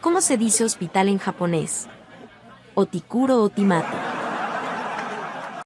¿Cómo se dice hospital en japonés? Otikuro Otimato.